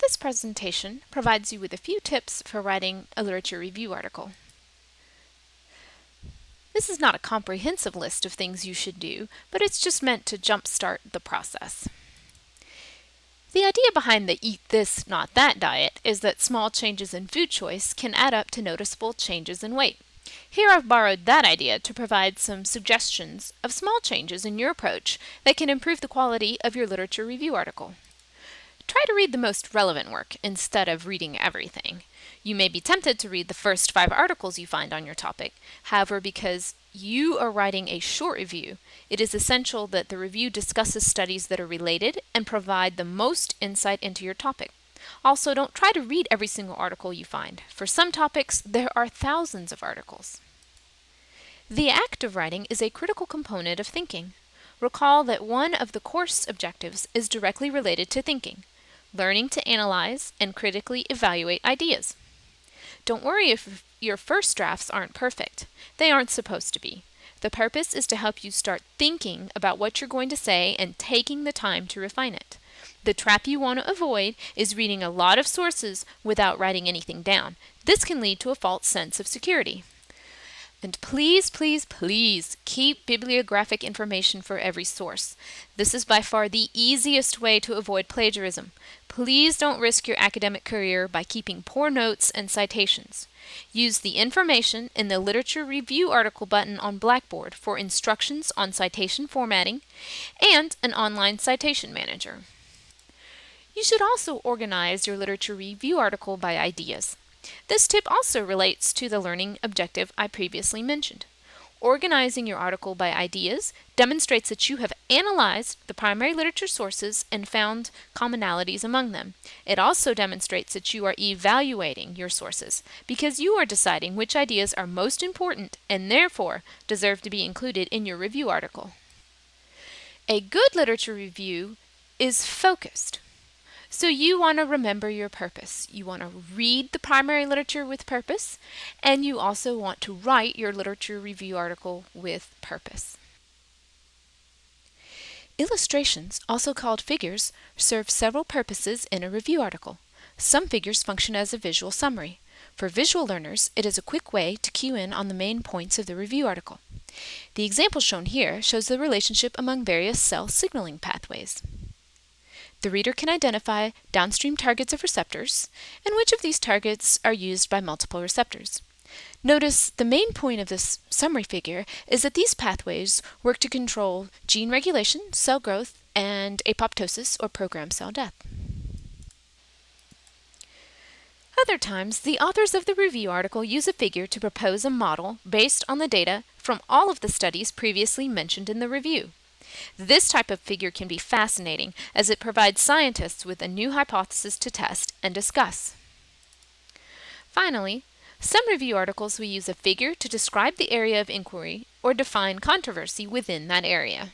This presentation provides you with a few tips for writing a literature review article. This is not a comprehensive list of things you should do, but it's just meant to jumpstart the process. The idea behind the eat this, not that diet is that small changes in food choice can add up to noticeable changes in weight. Here I've borrowed that idea to provide some suggestions of small changes in your approach that can improve the quality of your literature review article. Try to read the most relevant work instead of reading everything. You may be tempted to read the first five articles you find on your topic. However, because you are writing a short review, it is essential that the review discusses studies that are related and provide the most insight into your topic. Also, don't try to read every single article you find. For some topics, there are thousands of articles. The act of writing is a critical component of thinking. Recall that one of the course objectives is directly related to thinking learning to analyze and critically evaluate ideas. Don't worry if your first drafts aren't perfect. They aren't supposed to be. The purpose is to help you start thinking about what you're going to say and taking the time to refine it. The trap you want to avoid is reading a lot of sources without writing anything down. This can lead to a false sense of security. And please, please, please keep bibliographic information for every source. This is by far the easiest way to avoid plagiarism. Please don't risk your academic career by keeping poor notes and citations. Use the information in the Literature Review article button on Blackboard for instructions on citation formatting and an online citation manager. You should also organize your literature review article by ideas. This tip also relates to the learning objective I previously mentioned. Organizing your article by ideas demonstrates that you have analyzed the primary literature sources and found commonalities among them. It also demonstrates that you are evaluating your sources because you are deciding which ideas are most important and therefore deserve to be included in your review article. A good literature review is focused. So you want to remember your purpose. You want to read the primary literature with purpose, and you also want to write your literature review article with purpose. Illustrations, also called figures, serve several purposes in a review article. Some figures function as a visual summary. For visual learners, it is a quick way to cue in on the main points of the review article. The example shown here shows the relationship among various cell signaling pathways. The reader can identify downstream targets of receptors and which of these targets are used by multiple receptors. Notice the main point of this summary figure is that these pathways work to control gene regulation, cell growth, and apoptosis or programmed cell death. Other times, the authors of the review article use a figure to propose a model based on the data from all of the studies previously mentioned in the review. This type of figure can be fascinating as it provides scientists with a new hypothesis to test and discuss. Finally, some review articles will use a figure to describe the area of inquiry or define controversy within that area.